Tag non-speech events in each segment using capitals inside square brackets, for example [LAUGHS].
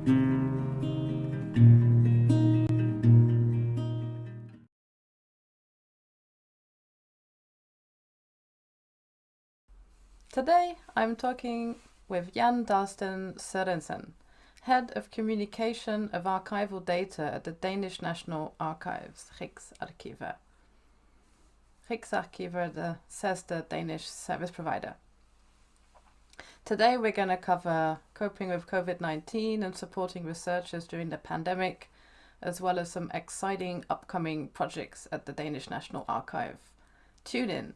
Today I'm talking with Jan Dalsten Sørensen, Head of Communication of Archival Data at the Danish National Archives, Rigsarkivet. Rigsarkivet the, says the Danish service provider. Today we're going to cover coping with COVID-19 and supporting researchers during the pandemic, as well as some exciting upcoming projects at the Danish National Archive. Tune in.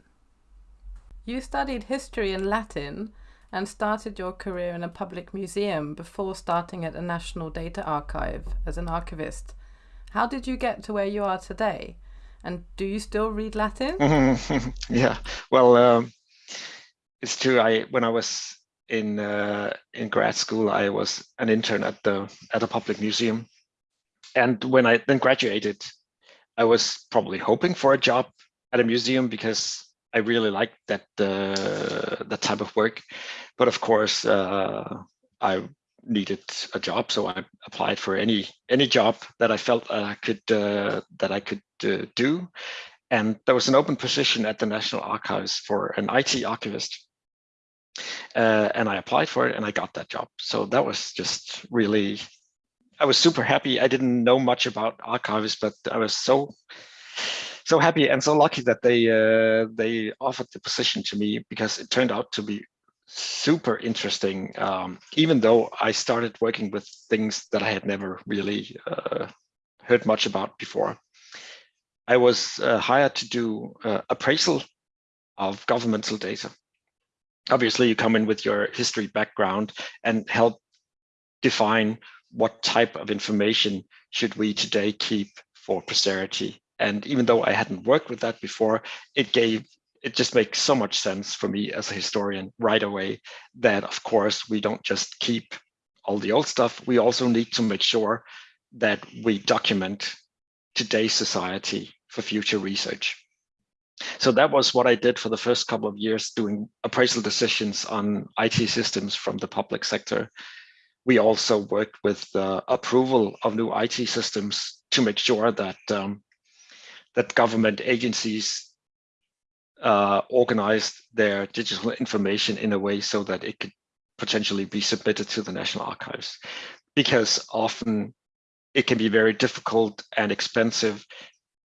You studied history and Latin and started your career in a public museum before starting at the National Data Archive as an archivist. How did you get to where you are today? And do you still read Latin? [LAUGHS] yeah, well, um, it's true. I when I was in uh, in grad school, I was an intern at the at a public museum, and when I then graduated, I was probably hoping for a job at a museum because I really liked that uh, that type of work, but of course uh, I needed a job, so I applied for any any job that I felt I could uh, that I could uh, do, and there was an open position at the National Archives for an IT archivist, uh, and I applied for it and I got that job. So that was just really, I was super happy. I didn't know much about archives, but I was so so happy and so lucky that they uh, they offered the position to me because it turned out to be super interesting. Um, even though I started working with things that I had never really uh, heard much about before. I was uh, hired to do uh, appraisal of governmental data. Obviously, you come in with your history background and help define what type of information should we today keep for posterity and even though I hadn't worked with that before, it gave it just makes so much sense for me as a historian right away that of course we don't just keep all the old stuff. We also need to make sure that we document today's society for future research. So that was what I did for the first couple of years doing appraisal decisions on IT systems from the public sector. We also worked with the approval of new IT systems to make sure that um, that government agencies uh, organized their digital information in a way so that it could potentially be submitted to the National Archives. Because often it can be very difficult and expensive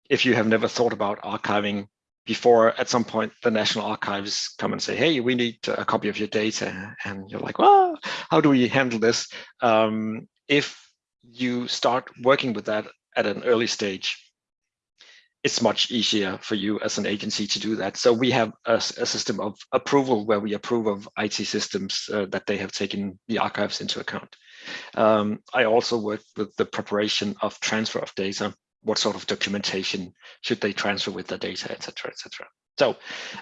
if you have never thought about archiving before at some point the National Archives come and say, hey, we need a copy of your data. And you're like, well, how do we handle this? Um, if you start working with that at an early stage, it's much easier for you as an agency to do that. So we have a, a system of approval where we approve of IT systems uh, that they have taken the archives into account. Um, I also work with the preparation of transfer of data. What sort of documentation should they transfer with the data, et cetera, et cetera. So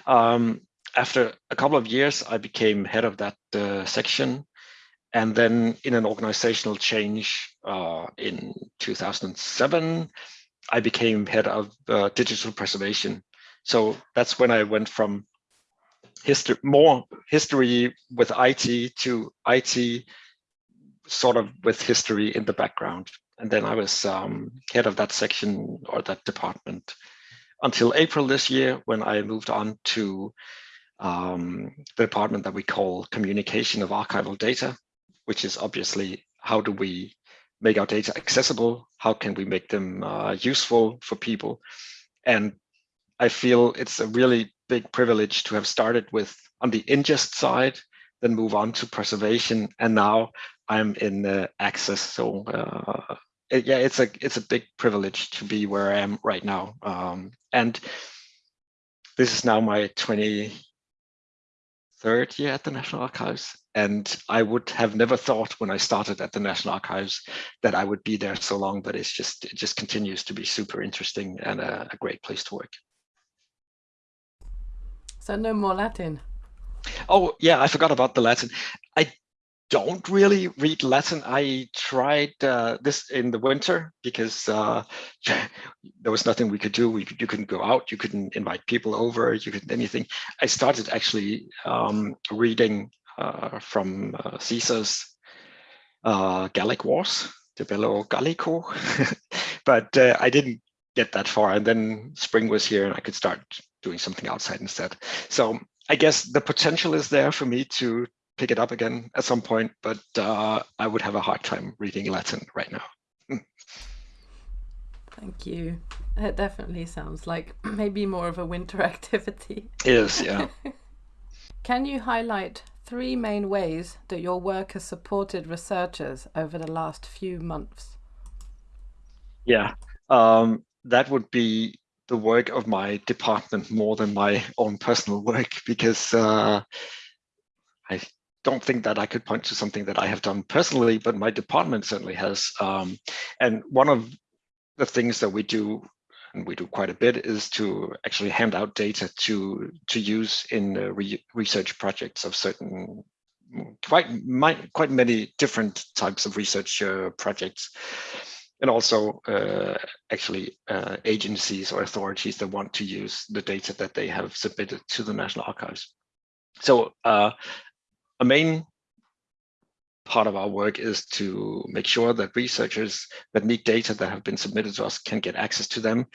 um, after a couple of years, I became head of that uh, section. And then in an organizational change uh, in 2007, I became head of uh, digital preservation. So that's when I went from history, more history with IT to IT sort of with history in the background. And then I was um, head of that section or that department until April this year when I moved on to um, the department that we call communication of archival data, which is obviously how do we make our data accessible? How can we make them uh, useful for people? And I feel it's a really big privilege to have started with on the ingest side, then move on to preservation, and now I'm in uh, access. So uh, it, yeah, it's a it's a big privilege to be where I am right now. Um, and this is now my 23rd year at the National Archives, and I would have never thought when I started at the National Archives that I would be there so long, but it's just, it just continues to be super interesting and a, a great place to work. So no more Latin. Oh yeah, I forgot about the Latin. I don't really read Latin. I tried uh, this in the winter because uh, [LAUGHS] there was nothing we could do. We could, you couldn't go out. You couldn't invite people over. You couldn't anything. I started actually um, reading uh, from uh, Caesar's uh, Gallic Wars, De Bello Gallico, [LAUGHS] but uh, I didn't get that far. And then spring was here and I could start doing something outside instead. So I guess the potential is there for me to pick it up again at some point, but uh, I would have a hard time reading Latin right now. Thank you. It definitely sounds like [CLEARS THROAT] maybe more of a winter [LAUGHS] activity. It is, yeah. [LAUGHS] Can you highlight three main ways that your work has supported researchers over the last few months? Yeah, um, that would be the work of my department more than my own personal work because uh, I don't think that I could point to something that I have done personally, but my department certainly has. Um, and one of the things that we do, and we do quite a bit, is to actually hand out data to to use in uh, re research projects of certain quite quite many different types of research uh, projects and also uh, actually uh, agencies or authorities that want to use the data that they have submitted to the National Archives. So uh, a main part of our work is to make sure that researchers that need data that have been submitted to us can get access to them.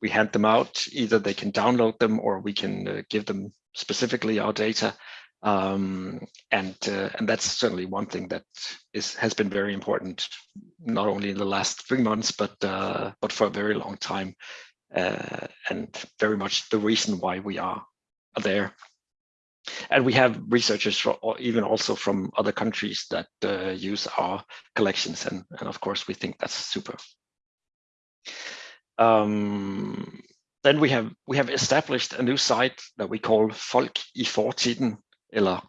We hand them out, either they can download them or we can uh, give them specifically our data. Um, and uh, and that's certainly one thing that is has been very important, not only in the last three months, but uh, but for a very long time, uh, and very much the reason why we are there. And we have researchers from, even also from other countries that uh, use our collections and, and of course we think that's super. Um, then we have we have established a new site that we call folk i fortiden eller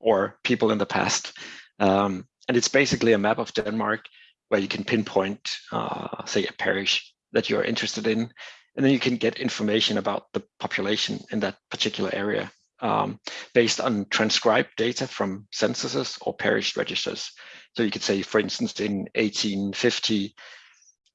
or people in the past um, and it's basically a map of denmark where you can pinpoint uh, say a parish that you're interested in and then you can get information about the population in that particular area um, based on transcribed data from censuses or parish registers. So you could say, for instance, in 1850,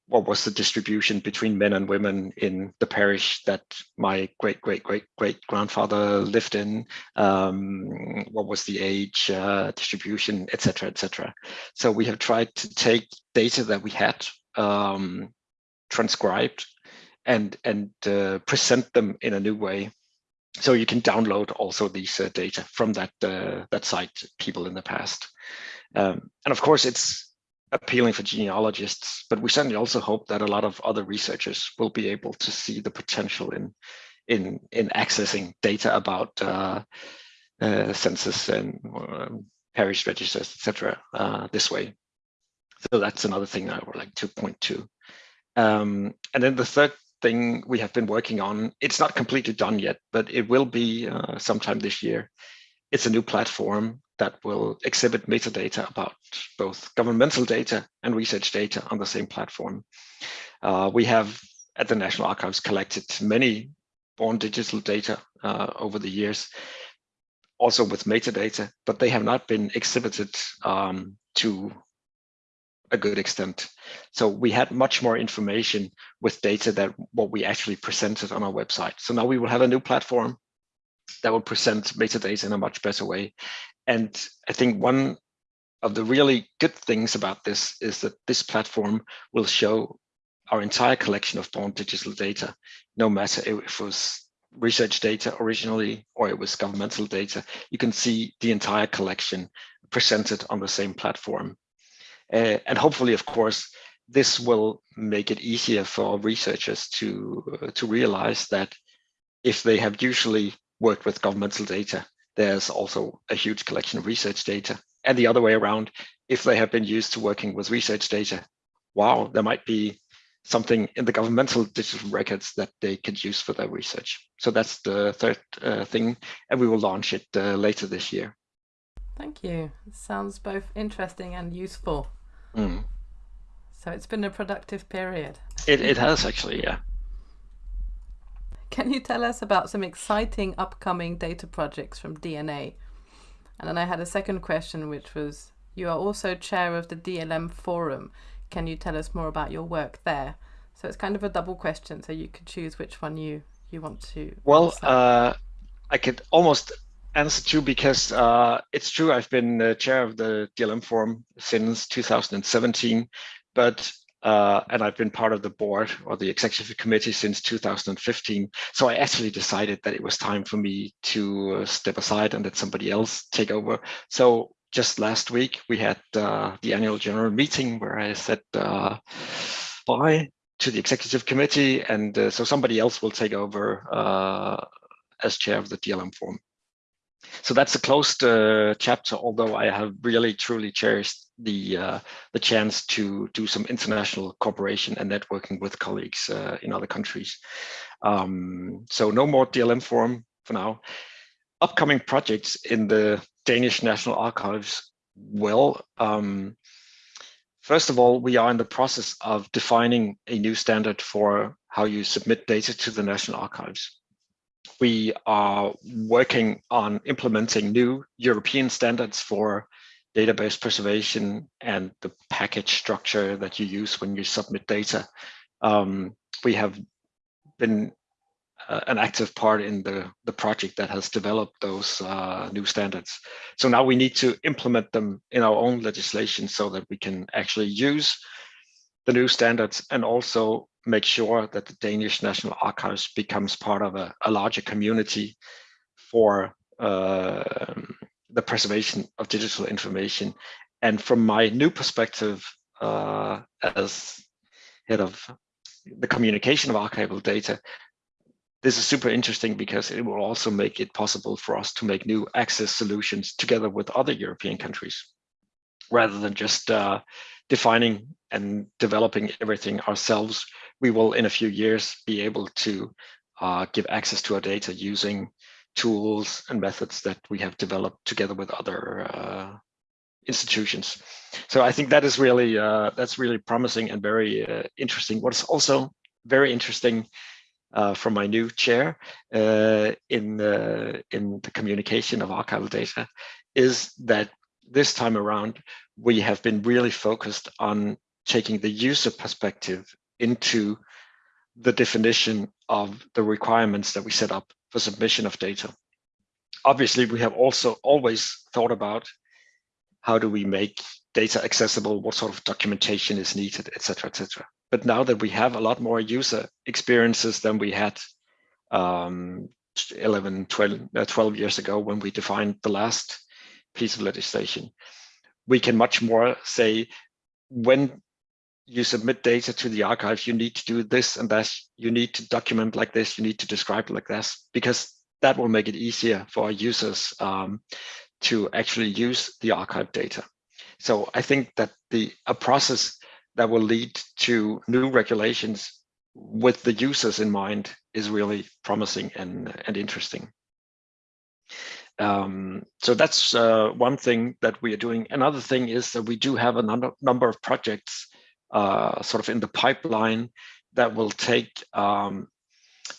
what was the distribution between men and women in the parish that my great great great great grandfather lived in? Um, what was the age uh, distribution etc etc so we have tried to take data that we had um, transcribed and and uh, present them in a new way. So you can download also these uh, data from that uh, that site people in the past. Um, and of course it's appealing for genealogists but we certainly also hope that a lot of other researchers will be able to see the potential in in in accessing data about uh, uh census and um, parish registers etc uh, this way so that's another thing i would like to point to um, and then the third thing we have been working on. It's not completely done yet, but it will be uh, sometime this year. It's a new platform that will exhibit metadata about both governmental data and research data on the same platform. Uh, we have at the National Archives collected many born digital data uh, over the years, also with metadata, but they have not been exhibited um, to a good extent. So we had much more information with data that what we actually presented on our website. So now we will have a new platform that will present metadata in a much better way. And I think one of the really good things about this is that this platform will show our entire collection of born digital data, no matter if it was research data originally or it was governmental data, you can see the entire collection presented on the same platform. Uh, and hopefully, of course, this will make it easier for researchers to, uh, to realize that if they have usually worked with governmental data, there's also a huge collection of research data. And the other way around, if they have been used to working with research data, wow, there might be something in the governmental digital records that they could use for their research. So that's the third uh, thing, and we will launch it uh, later this year. Thank you. It sounds both interesting and useful. Mm. So it's been a productive period. It, it has actually, yeah. Can you tell us about some exciting upcoming data projects from DNA? And then I had a second question, which was you are also chair of the DLM forum. Can you tell us more about your work there? So it's kind of a double question. So you could choose which one you you want to. Well, uh, I could almost answer two because uh, it's true I've been the chair of the DLM Forum since 2017, but uh, and I've been part of the board or the executive committee since 2015. So I actually decided that it was time for me to uh, step aside and let somebody else take over. So just last week we had uh, the annual general meeting where I said uh, bye to the executive committee, and uh, so somebody else will take over as chair of the DLM forum. So that's a closed uh, chapter, although I have really truly cherished the uh, the chance to do some international cooperation and networking with colleagues uh, in other countries. Um, so no more DLM forum for now. Upcoming projects in the Danish National Archives. Well, um, first of all, we are in the process of defining a new standard for how you submit data to the National Archives we are working on implementing new European standards for database preservation and the package structure that you use when you submit data. Um, we have been uh, an active part in the, the project that has developed those uh, new standards. So now we need to implement them in our own legislation so that we can actually use the new standards and also make sure that the Danish National Archives becomes part of a, a larger community for uh, the preservation of digital information. And from my new perspective uh, as head of the communication of archival data, this is super interesting because it will also make it possible for us to make new access solutions together with other European countries, rather than just uh, defining and developing everything ourselves we will in a few years be able to uh, give access to our data using tools and methods that we have developed together with other uh, institutions. So I think that is really uh, that's really promising and very uh, interesting. What is also very interesting uh, from my new chair uh, in the in the communication of archival data is that this time around we have been really focused on taking the user perspective into the definition of the requirements that we set up for submission of data. Obviously, we have also always thought about how do we make data accessible, what sort of documentation is needed, etc., etc. But now that we have a lot more user experiences than we had um, 11, 12, uh, 12 years ago when we defined the last piece of legislation, we can much more say when you submit data to the archive, you need to do this and that, you need to document like this, you need to describe like this, because that will make it easier for users um, to actually use the archive data. So I think that the a process that will lead to new regulations with the users in mind is really promising and, and interesting. Um, so that's uh, one thing that we are doing. Another thing is that we do have a number, number of projects uh, sort of in the pipeline that will take um,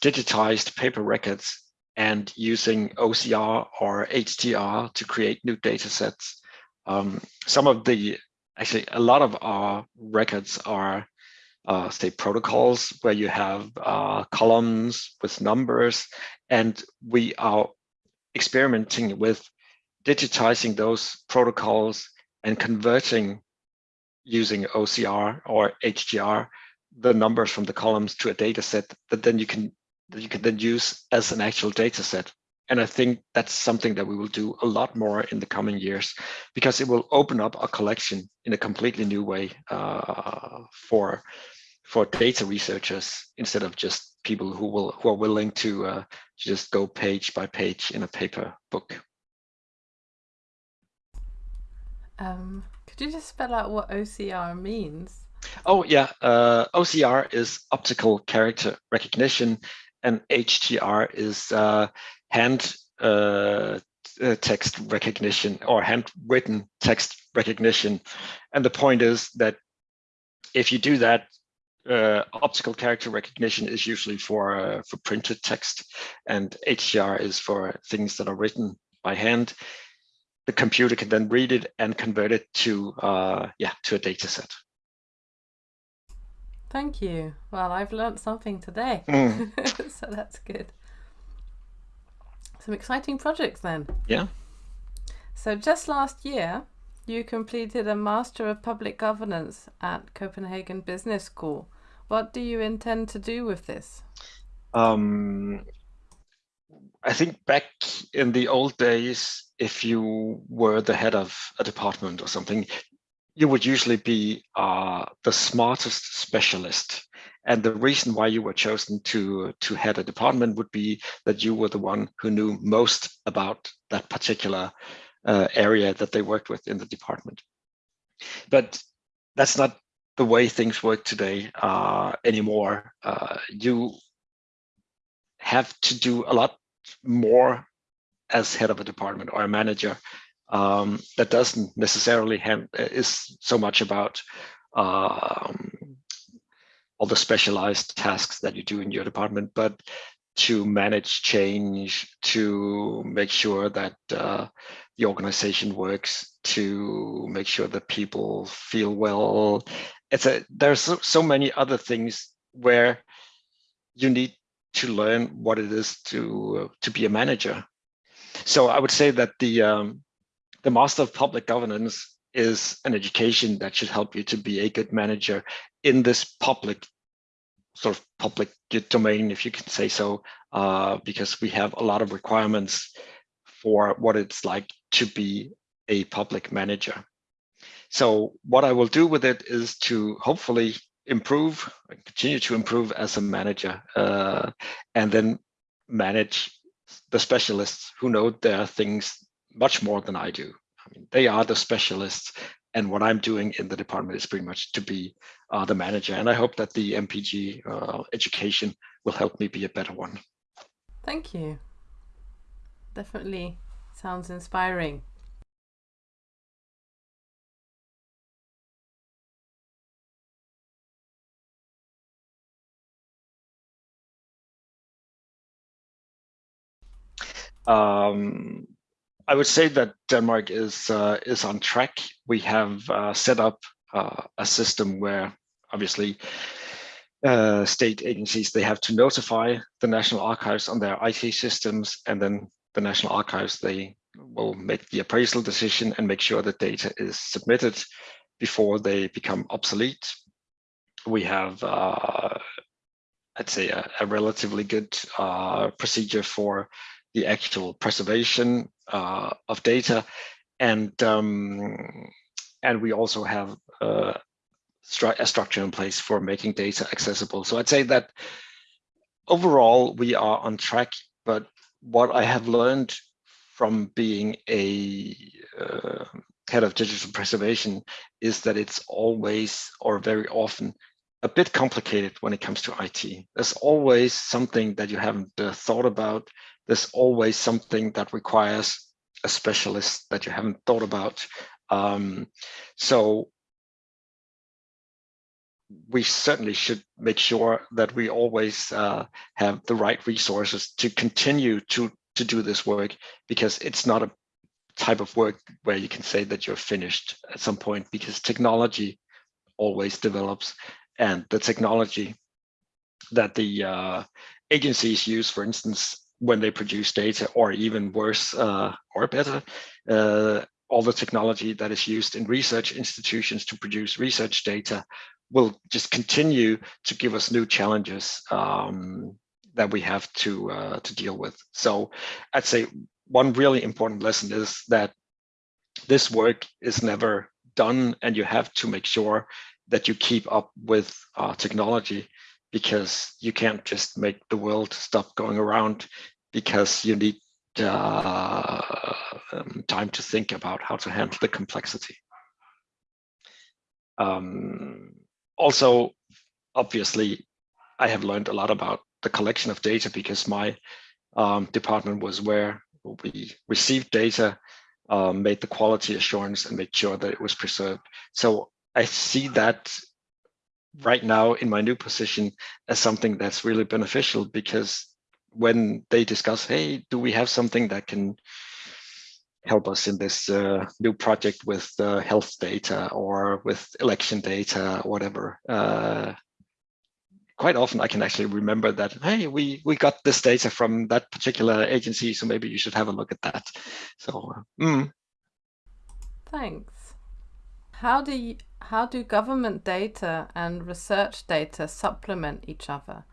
digitized paper records and using OCR or HTR to create new data sets. Um, some of the, actually a lot of our records are uh, say protocols where you have uh, columns with numbers and we are experimenting with digitizing those protocols and converting using OCR or HTR, the numbers from the columns to a data set that then you can that you can then use as an actual data set. And I think that's something that we will do a lot more in the coming years because it will open up a collection in a completely new way uh, for for data researchers instead of just people who will who are willing to uh, just go page by page in a paper book. Um, could you just spell out what OCR means? Oh yeah, uh, OCR is optical character recognition, and HTR is uh, hand uh, uh, text recognition or handwritten text recognition. And the point is that if you do that, uh, optical character recognition is usually for uh, for printed text, and HTR is for things that are written by hand the computer can then read it and convert it to uh, yeah to a data set. Thank you. Well, I've learned something today, mm. [LAUGHS] so that's good. Some exciting projects then. Yeah. So just last year, you completed a Master of Public Governance at Copenhagen Business School. What do you intend to do with this? Um, I think back in the old days, if you were the head of a department or something, you would usually be uh, the smartest specialist. And the reason why you were chosen to, to head a department would be that you were the one who knew most about that particular uh, area that they worked with in the department. But that's not the way things work today uh, anymore. Uh, you have to do a lot more as head of a department or a manager um, that doesn't necessarily have is so much about um, all the specialized tasks that you do in your department, but to manage change, to make sure that uh, the organization works, to make sure that people feel well. It's a there's so, so many other things where you need to learn what it is to to be a manager. So I would say that the um, the Master of Public Governance is an education that should help you to be a good manager in this public sort of public domain, if you can say so, uh, because we have a lot of requirements for what it's like to be a public manager. So what I will do with it is to hopefully improve, continue to improve as a manager, uh, and then manage the specialists who know their things much more than I do. I mean, they are the specialists, and what I'm doing in the department is pretty much to be uh, the manager. And I hope that the MPG uh, education will help me be a better one. Thank you. Definitely sounds inspiring. Um, I would say that Denmark is uh, is on track. We have uh, set up uh, a system where obviously uh, state agencies they have to notify the National Archives on their IT systems, and then the National Archives they will make the appraisal decision and make sure that data is submitted before they become obsolete. We have uh, I'd say a, a relatively good uh, procedure for the actual preservation uh, of data. And, um, and we also have uh, stru a structure in place for making data accessible. So I'd say that overall we are on track, but what I have learned from being a uh, head of digital preservation is that it's always or very often a bit complicated when it comes to IT. There's always something that you haven't uh, thought about there's always something that requires a specialist that you haven't thought about. Um, so we certainly should make sure that we always uh, have the right resources to continue to to do this work because it's not a type of work where you can say that you're finished at some point because technology always develops and the technology that the uh, agencies use, for instance, when they produce data, or even worse uh, or better, uh, all the technology that is used in research institutions to produce research data will just continue to give us new challenges um, that we have to uh, to deal with. So I'd say one really important lesson is that this work is never done and you have to make sure that you keep up with uh, technology because you can't just make the world stop going around because you need uh, um, time to think about how to handle the complexity. Um, also, obviously, I have learned a lot about the collection of data because my um, department was where we received data, um, made the quality assurance and made sure that it was preserved. So I see that right now in my new position as something that's really beneficial because when they discuss, hey, do we have something that can help us in this uh, new project with uh, health data or with election data, or whatever. Uh, quite often I can actually remember that, hey, we, we got this data from that particular agency, so maybe you should have a look at that. So, mm. Thanks. How do you, how do government data and research data supplement each other?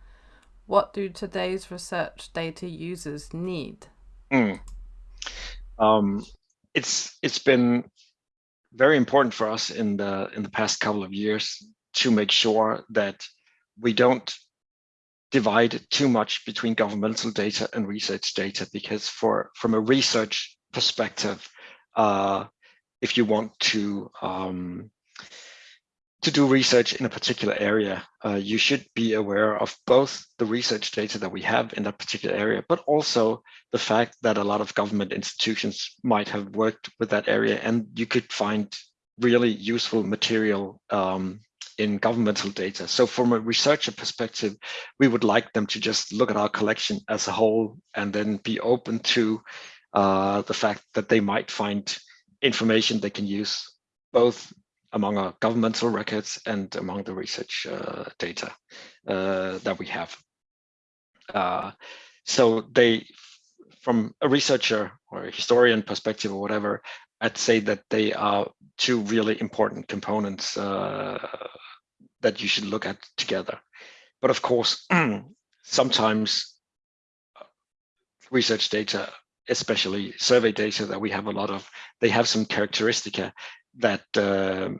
What do today's research data users need? Mm. Um, it's it's been very important for us in the in the past couple of years to make sure that we don't divide too much between governmental data and research data because for from a research perspective, uh, if you want to um, to do research in a particular area, uh, you should be aware of both the research data that we have in that particular area, but also the fact that a lot of government institutions might have worked with that area and you could find really useful material um, in governmental data. So from a researcher perspective, we would like them to just look at our collection as a whole and then be open to uh, the fact that they might find information they can use both among our governmental records and among the research uh, data uh, that we have. Uh, so they, from a researcher or a historian perspective or whatever, I'd say that they are two really important components uh, that you should look at together. But of course, [CLEARS THROAT] sometimes research data, especially survey data that we have a lot of, they have some characteristica that uh,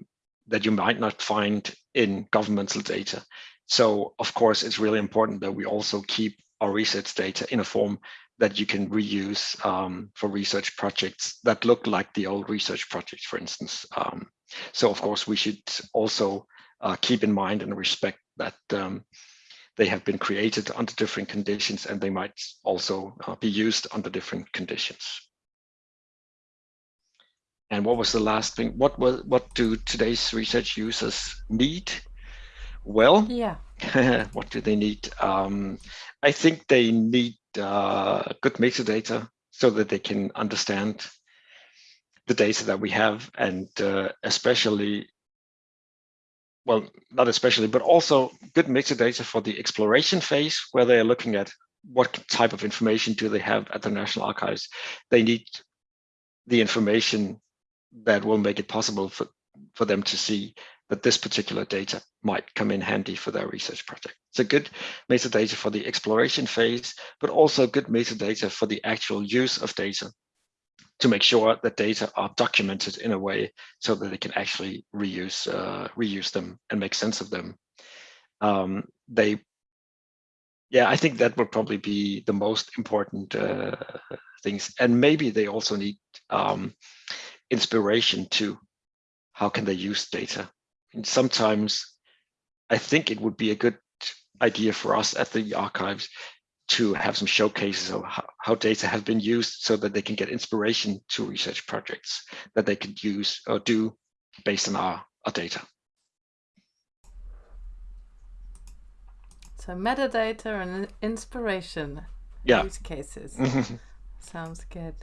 that you might not find in governmental data. So of course, it's really important that we also keep our research data in a form that you can reuse um, for research projects that look like the old research projects, for instance. Um, so of course, we should also uh, keep in mind and respect that um, they have been created under different conditions and they might also uh, be used under different conditions. And what was the last thing? What was what do today's research users need? Well, yeah. [LAUGHS] what do they need? Um, I think they need uh, good metadata so that they can understand the data that we have, and uh, especially, well, not especially, but also good metadata for the exploration phase, where they are looking at what type of information do they have at the National Archives. They need the information that will make it possible for, for them to see that this particular data might come in handy for their research project. So good metadata for the exploration phase, but also good metadata for the actual use of data to make sure that data are documented in a way so that they can actually reuse uh, reuse them and make sense of them. Um, they, yeah, I think that would probably be the most important uh, things. And maybe they also need um, inspiration to how can they use data. And sometimes I think it would be a good idea for us at the archives to have some showcases of how, how, data have been used so that they can get inspiration to research projects that they could use or do based on our, our data. So metadata and inspiration yeah. use cases. Sounds good.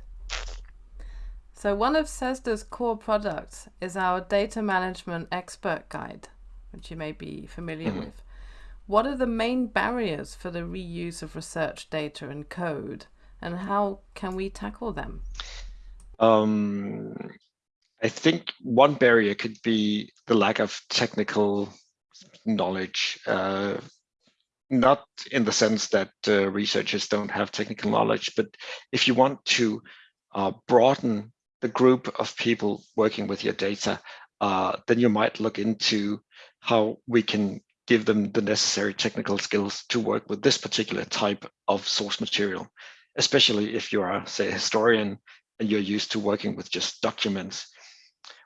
So one of CESSDA's core products is our data management expert guide, which you may be familiar mm -hmm. with. What are the main barriers for the reuse of research data and code, and how can we tackle them? Um, I think one barrier could be the lack of technical knowledge. Uh, not in the sense that uh, researchers don't have technical knowledge, but if you want to uh, broaden the group of people working with your data, uh, then you might look into how we can give them the necessary technical skills to work with this particular type of source material, especially if you are, say, a historian and you're used to working with just documents.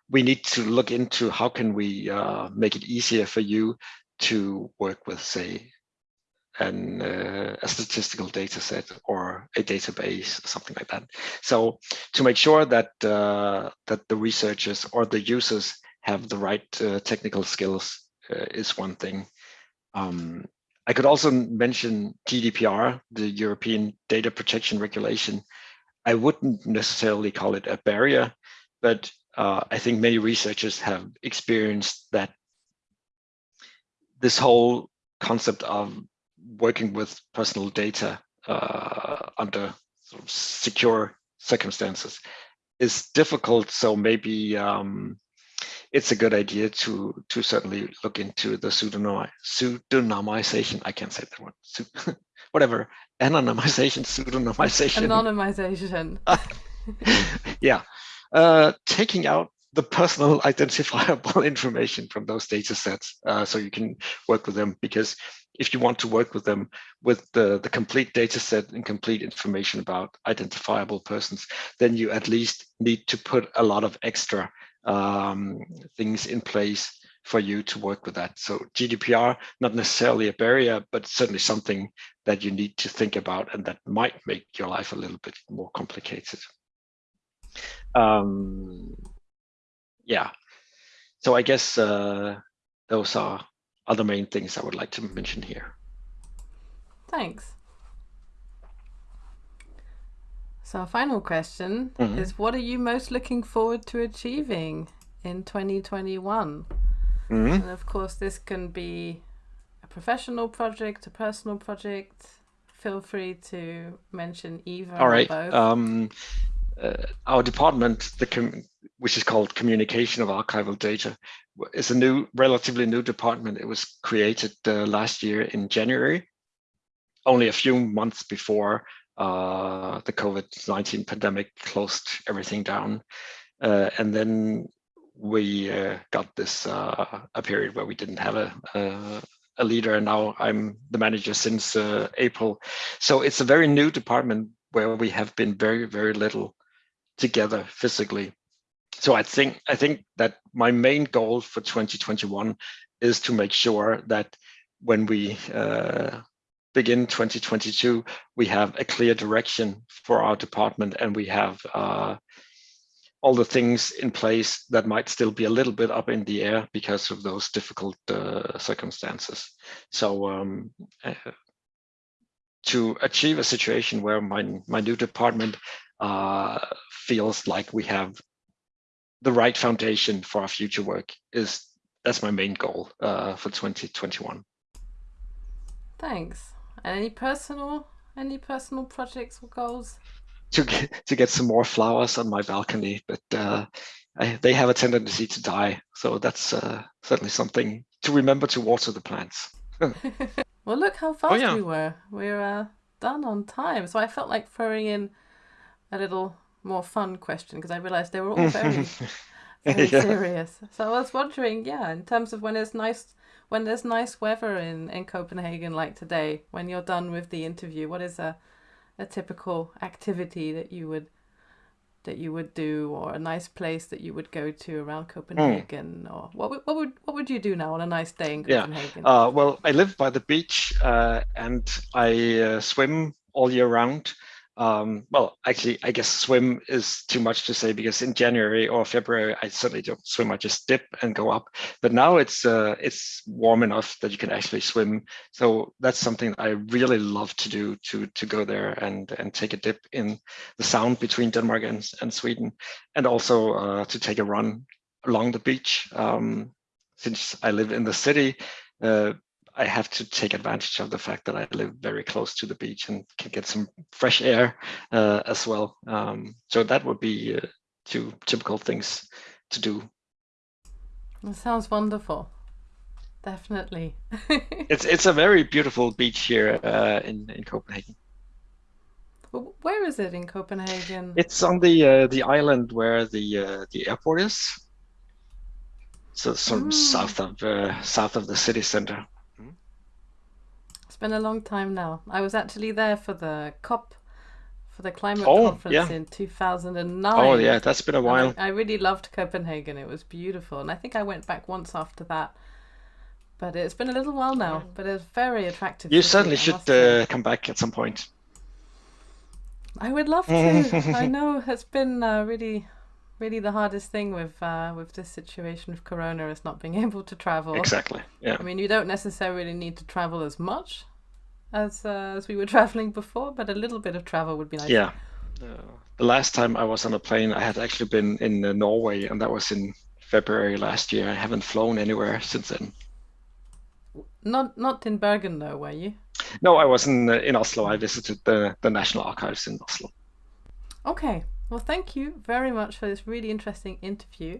We need to look into how can we uh, make it easier for you to work with, say, an, uh, a statistical data set or a database, something like that. So to make sure that uh, that the researchers or the users have the right uh, technical skills uh, is one thing. Um, I could also mention GDPR, the European Data Protection Regulation. I wouldn't necessarily call it a barrier, but uh, I think many researchers have experienced that this whole concept of working with personal data uh, under sort of secure circumstances is difficult. So maybe um, it's a good idea to to certainly look into the pseudonym pseudonymization. I can't say that one. [LAUGHS] Whatever anonymization, pseudonymization. Anonymization. [LAUGHS] yeah, uh, taking out the personal [LAUGHS] identifiable information from those data sets uh, so you can work with them because if you want to work with them with the, the complete data set and complete information about identifiable persons, then you at least need to put a lot of extra um, things in place for you to work with that. So GDPR, not necessarily a barrier, but certainly something that you need to think about and that might make your life a little bit more complicated. Um, yeah, so I guess uh, those are other main things I would like to mention here. Thanks. So our final question mm -hmm. is what are you most looking forward to achieving in 2021? Mm -hmm. And of course this can be a professional project, a personal project. Feel free to mention either All right. Um, uh, our department, the which is called Communication of Archival Data, is a new, relatively new department. It was created uh, last year in January, only a few months before uh, the COVID-19 pandemic closed everything down. Uh, and then we uh, got this uh, a period where we didn't have a, a, a leader and now I'm the manager since uh, April. So it's a very new department where we have been very, very little together physically. So I think I think that my main goal for 2021 is to make sure that when we begin 2022, we have a clear direction for our department and we have uh, all the things in place that might still be a little bit up in the air because of those difficult uh, circumstances. So um, uh, to achieve a situation where my, my new department uh, feels like we have the right foundation for our future work is that's my main goal uh, for 2021. Thanks. Any personal, any personal projects or goals? To get, to get some more flowers on my balcony, but uh, I, they have a tendency to die. So that's uh, certainly something to remember to water the plants. [LAUGHS] [LAUGHS] well, look how fast oh, yeah. we were. We're uh, done on time. So I felt like throwing in a little more fun question because I realized they were all very, [LAUGHS] very yeah. serious. So I was wondering, yeah, in terms of when it's nice when there's nice weather in, in Copenhagen like today, when you're done with the interview, what is a, a typical activity that you would that you would do or a nice place that you would go to around Copenhagen mm. or what would, what would what would you do now on a nice day in Copenhagen? Yeah. Uh, well, I live by the beach uh, and I uh, swim all year round um, well, actually, I guess swim is too much to say because in January or February, I certainly don't swim. I just dip and go up. But now it's uh, it's warm enough that you can actually swim. So that's something I really love to do to to go there and and take a dip in the sound between Denmark and, and Sweden, and also uh, to take a run along the beach. Um, since I live in the city, uh, I have to take advantage of the fact that I live very close to the beach and can get some fresh air uh, as well. Um, so that would be uh, two typical things to do. That sounds wonderful. Definitely. [LAUGHS] it's it's a very beautiful beach here uh, in in Copenhagen. Where is it in Copenhagen? It's on the uh, the island where the uh, the airport is. So sort of mm. south of uh, south of the city center been a long time now. I was actually there for the COP, for the climate oh, conference yeah. in 2009. Oh yeah, that's been a while. I, I, really loved Copenhagen. It was beautiful, and I think I went back once after that. But it's been a little while now. But it's very attractive. You certainly should uh, come back at some point. I would love to. [LAUGHS] I know it's been uh, really really the hardest thing with uh, with this situation of Corona is not being [LAUGHS] able to travel. Exactly. Yeah. I mean, you don't necessarily need to travel as much as uh, as we were [LAUGHS] traveling before, but a little bit of travel would be nice. Yeah. Uh, the last time I was on a plane, I had actually been in uh, Norway, and that was in February last year. I haven't flown anywhere since then. Not not in Bergen though, were you? No, I was in uh, in Oslo. I visited the the National Archives in Oslo. Okay. Well, thank you very much for this really interesting interview.